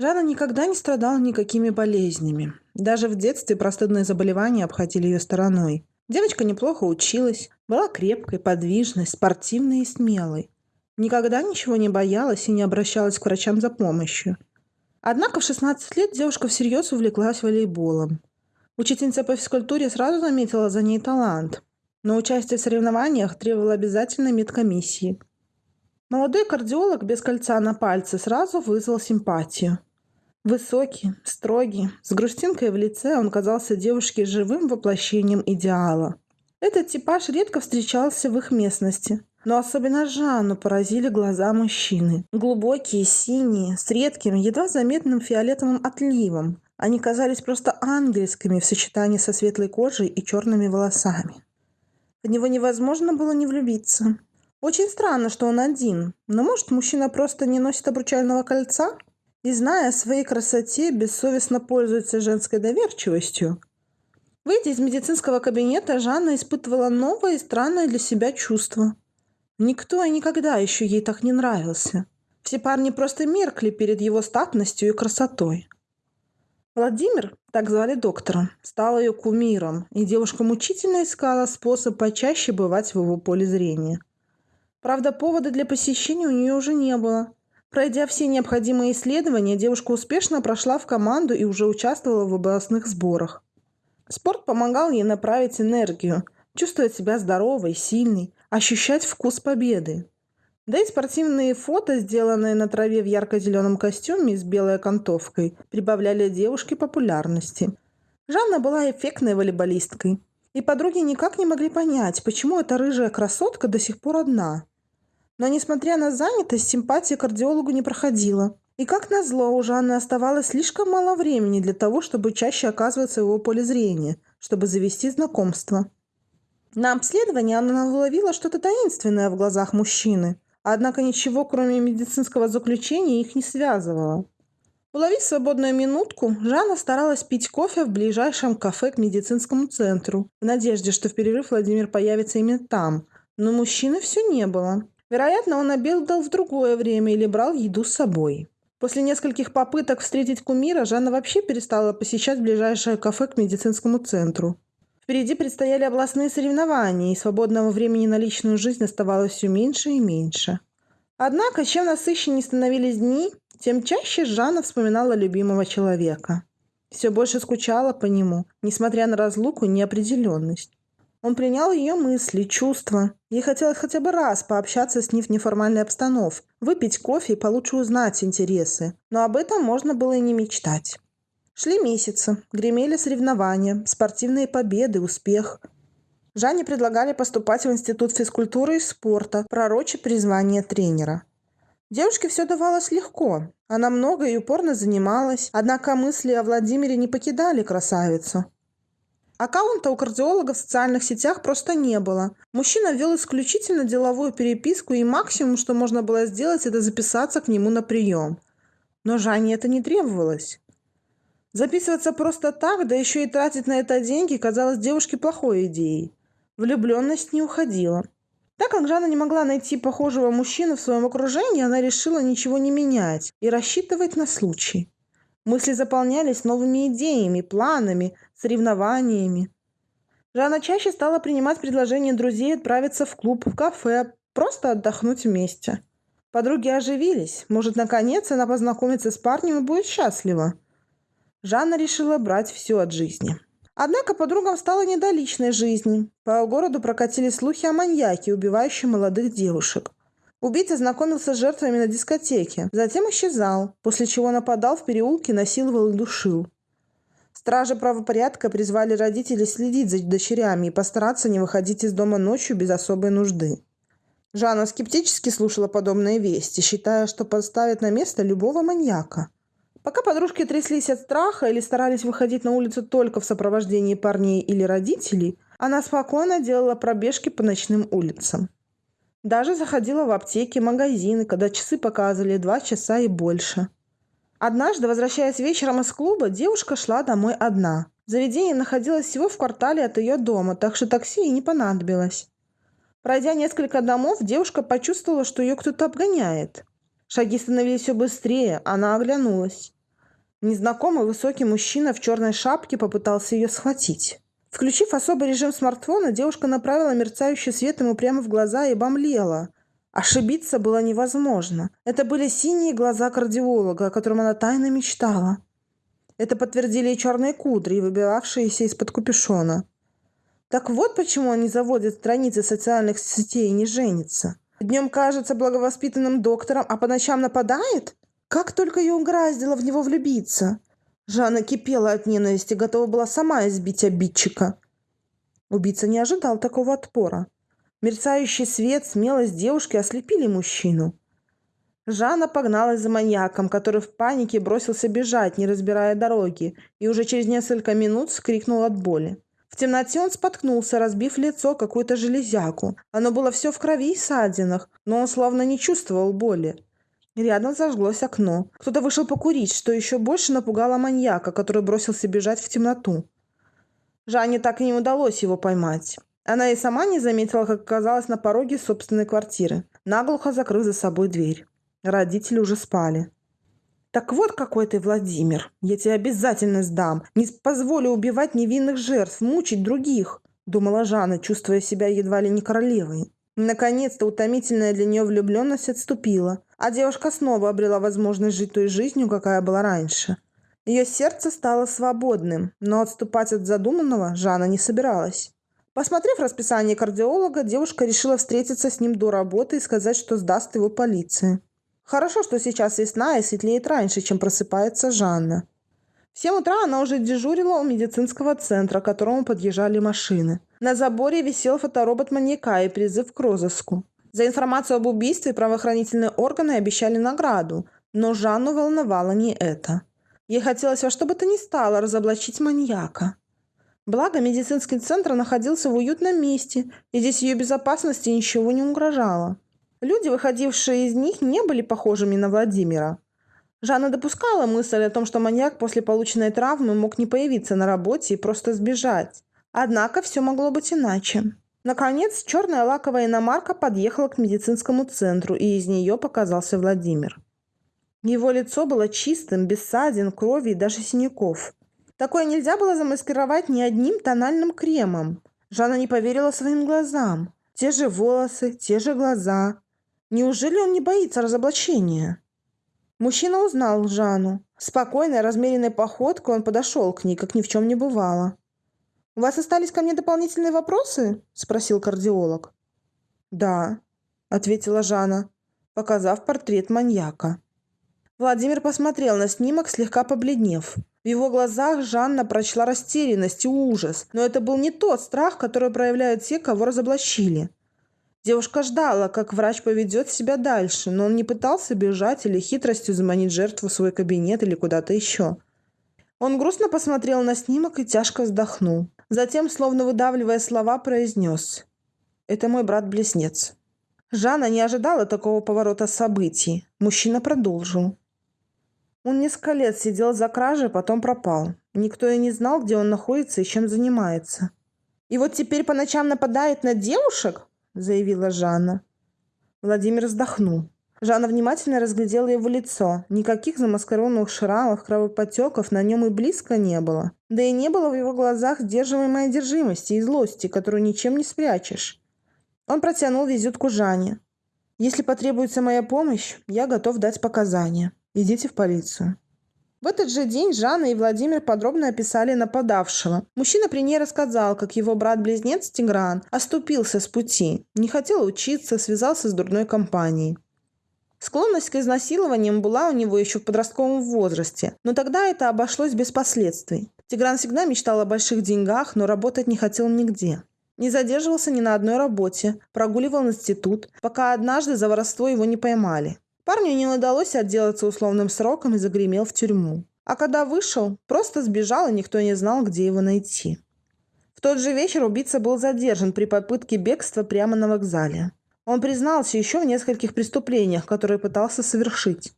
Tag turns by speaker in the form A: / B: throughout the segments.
A: Жанна никогда не страдала никакими болезнями. Даже в детстве простудные заболевания обходили ее стороной. Девочка неплохо училась, была крепкой, подвижной, спортивной и смелой. Никогда ничего не боялась и не обращалась к врачам за помощью. Однако в 16 лет девушка всерьез увлеклась волейболом. Учительница по физкультуре сразу заметила за ней талант, но участие в соревнованиях требовало обязательной медкомиссии. Молодой кардиолог без кольца на пальце сразу вызвал симпатию. Высокий, строгий, с грустинкой в лице он казался девушке живым воплощением идеала. Этот типаж редко встречался в их местности, но особенно Жанну поразили глаза мужчины. Глубокие, синие, с редким, едва заметным фиолетовым отливом. Они казались просто ангельскими в сочетании со светлой кожей и черными волосами. В него невозможно было не влюбиться. Очень странно, что он один, но может мужчина просто не носит обручального кольца? И зная о своей красоте, бессовестно пользуется женской доверчивостью. Выйдя из медицинского кабинета, Жанна испытывала новое и странное для себя чувство – Никто и никогда еще ей так не нравился. Все парни просто меркли перед его статностью и красотой. Владимир, так звали доктора, стал ее кумиром, и девушка мучительно искала способ почаще бывать в его поле зрения. Правда, повода для посещения у нее уже не было. Пройдя все необходимые исследования, девушка успешно прошла в команду и уже участвовала в областных сборах. Спорт помогал ей направить энергию, чувствовать себя здоровой, сильной, ощущать вкус победы. Да и спортивные фото, сделанные на траве в ярко-зеленом костюме с белой окантовкой, прибавляли девушке популярности. Жанна была эффектной волейболисткой. И подруги никак не могли понять, почему эта рыжая красотка до сих пор одна. Но, несмотря на занятость, симпатия кардиологу не проходила. И как назло, у Жанны оставалось слишком мало времени для того, чтобы чаще оказываться в его поле зрения, чтобы завести знакомство. На обследовании она уловила что-то таинственное в глазах мужчины, однако ничего, кроме медицинского заключения, их не связывало. Уловив свободную минутку, Жанна старалась пить кофе в ближайшем кафе к медицинскому центру, в надежде, что в перерыв Владимир появится именно там. Но мужчины все не было. Вероятно, он обедал в другое время или брал еду с собой. После нескольких попыток встретить кумира Жанна вообще перестала посещать ближайшее кафе к медицинскому центру. Впереди предстояли областные соревнования, и свободного времени на личную жизнь оставалось все меньше и меньше. Однако, чем насыщеннее становились дни, тем чаще Жанна вспоминала любимого человека. Все больше скучала по нему, несмотря на разлуку и неопределенность. Он принял ее мысли, чувства. Ей хотелось хотя бы раз пообщаться с ним в неформальной обстановке, выпить кофе и получше узнать интересы. Но об этом можно было и не мечтать. Шли месяцы, гремели соревнования, спортивные победы, успех. Жанне предлагали поступать в Институт физкультуры и спорта, пророче призвание тренера. Девушке все давалось легко. Она много и упорно занималась, однако мысли о Владимире не покидали красавицу. Аккаунта у кардиолога в социальных сетях просто не было. Мужчина вел исключительно деловую переписку, и максимум, что можно было сделать, это записаться к нему на прием. Но Жанне это не требовалось. Записываться просто так, да еще и тратить на это деньги, казалось девушке плохой идеей. Влюбленность не уходила. Так как Жанна не могла найти похожего мужчину в своем окружении, она решила ничего не менять и рассчитывать на случай. Мысли заполнялись новыми идеями, планами, соревнованиями. Жанна чаще стала принимать предложения друзей отправиться в клуб, в кафе, просто отдохнуть вместе. Подруги оживились. Может, наконец она познакомится с парнем и будет счастлива. Жанна решила брать все от жизни. Однако подругам стало не до личной жизни. По городу прокатили слухи о маньяке, убивающем молодых девушек. Убийца знакомился с жертвами на дискотеке, затем исчезал, после чего нападал в переулке, насиловал и душил. Стражи правопорядка призвали родителей следить за дочерями и постараться не выходить из дома ночью без особой нужды. Жанна скептически слушала подобные вести, считая, что подставит на место любого маньяка. Пока подружки тряслись от страха или старались выходить на улицу только в сопровождении парней или родителей, она спокойно делала пробежки по ночным улицам. Даже заходила в аптеки, магазины, когда часы показывали два часа и больше. Однажды, возвращаясь вечером из клуба, девушка шла домой одна. Заведение находилось всего в квартале от ее дома, так что такси ей не понадобилось. Пройдя несколько домов, девушка почувствовала, что ее кто-то обгоняет. Шаги становились все быстрее, она оглянулась. Незнакомый высокий мужчина в черной шапке попытался ее схватить. Включив особый режим смартфона, девушка направила мерцающий свет ему прямо в глаза и бомлела. Ошибиться было невозможно. Это были синие глаза кардиолога, о котором она тайно мечтала. Это подтвердили и черные кудри, выбивавшиеся из-под капюшона. Так вот почему он не заводит страницы социальных сетей и не женится. Днем кажется благовоспитанным доктором, а по ночам нападает? Как только ее угораздило в него влюбиться. Жанна кипела от ненависти, готова была сама избить обидчика. Убийца не ожидал такого отпора. Мерцающий свет, смелость девушки ослепили мужчину. Жанна погналась за маньяком, который в панике бросился бежать, не разбирая дороги, и уже через несколько минут скрикнул от боли. В темноте он споткнулся, разбив лицо какую-то железяку. Оно было все в крови и ссадинах, но он словно не чувствовал боли. Рядом зажглось окно. Кто-то вышел покурить, что еще больше напугало маньяка, который бросился бежать в темноту. Жанне так и не удалось его поймать. Она и сама не заметила, как оказалась на пороге собственной квартиры, наглухо закрыв за собой дверь. Родители уже спали. «Так вот какой ты, Владимир. Я тебе обязательно сдам. Не позволю убивать невинных жертв, мучить других», — думала Жанна, чувствуя себя едва ли не королевой. Наконец-то утомительная для нее влюбленность отступила, а девушка снова обрела возможность жить той жизнью, какая была раньше. Ее сердце стало свободным, но отступать от задуманного Жанна не собиралась. Посмотрев расписание кардиолога, девушка решила встретиться с ним до работы и сказать, что сдаст его полиции. Хорошо, что сейчас весна и светлеет раньше, чем просыпается Жанна. В 7 утра она уже дежурила у медицинского центра, к которому подъезжали машины. На заборе висел фоторобот маньяка и призыв к розыску. За информацию об убийстве правоохранительные органы обещали награду, но Жанну волновало не это. Ей хотелось во что бы то ни стало разоблачить маньяка. Благо, медицинский центр находился в уютном месте, и здесь ее безопасности ничего не угрожало. Люди, выходившие из них, не были похожими на Владимира. Жанна допускала мысль о том, что маньяк после полученной травмы мог не появиться на работе и просто сбежать. Однако все могло быть иначе. Наконец, черная лаковая иномарка подъехала к медицинскому центру, и из нее показался Владимир. Его лицо было чистым, без ссадин, крови и даже синяков. Такое нельзя было замаскировать ни одним тональным кремом. Жанна не поверила своим глазам. Те же волосы, те же глаза. Неужели он не боится разоблачения? Мужчина узнал Жанну. Спокойной, размеренной походкой он подошел к ней, как ни в чем не бывало. «У вас остались ко мне дополнительные вопросы?» – спросил кардиолог. «Да», – ответила Жанна, показав портрет маньяка. Владимир посмотрел на снимок, слегка побледнев. В его глазах Жанна прочла растерянность и ужас, но это был не тот страх, который проявляют те, кого разоблачили. Девушка ждала, как врач поведет себя дальше, но он не пытался бежать или хитростью заманить жертву в свой кабинет или куда-то еще. Он грустно посмотрел на снимок и тяжко вздохнул. Затем, словно выдавливая слова, произнес «Это мой брат-близнец». Жанна не ожидала такого поворота событий. Мужчина продолжил. Он несколько лет сидел за кражей, потом пропал. Никто и не знал, где он находится и чем занимается. «И вот теперь по ночам нападает на девушек?» – заявила Жанна. Владимир вздохнул. Жанна внимательно разглядела его лицо. Никаких замаскированных шрамов, кровопотеков на нем и близко не было. Да и не было в его глазах сдерживаемой одержимости и злости, которую ничем не спрячешь. Он протянул визитку Жанне. «Если потребуется моя помощь, я готов дать показания». Идите в полицию». В этот же день Жанна и Владимир подробно описали нападавшего. Мужчина при ней рассказал, как его брат-близнец Тигран оступился с пути, не хотел учиться, связался с дурной компанией. Склонность к изнасилованиям была у него еще в подростковом возрасте, но тогда это обошлось без последствий. Тигран всегда мечтал о больших деньгах, но работать не хотел нигде. Не задерживался ни на одной работе, прогуливал институт, пока однажды за воровство его не поймали. Парню не удалось отделаться условным сроком и загремел в тюрьму. А когда вышел, просто сбежал, и никто не знал, где его найти. В тот же вечер убийца был задержан при попытке бегства прямо на вокзале. Он признался еще в нескольких преступлениях, которые пытался совершить.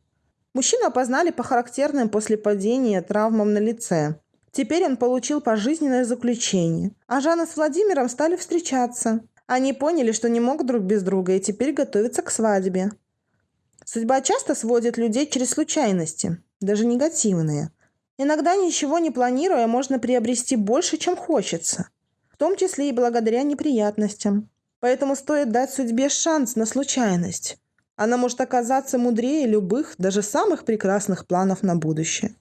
A: Мужчину опознали по характерным после падения травмам на лице. Теперь он получил пожизненное заключение. А Жанна с Владимиром стали встречаться. Они поняли, что не могут друг без друга и теперь готовятся к свадьбе. Судьба часто сводит людей через случайности, даже негативные. Иногда, ничего не планируя, можно приобрести больше, чем хочется, в том числе и благодаря неприятностям. Поэтому стоит дать судьбе шанс на случайность. Она может оказаться мудрее любых, даже самых прекрасных планов на будущее.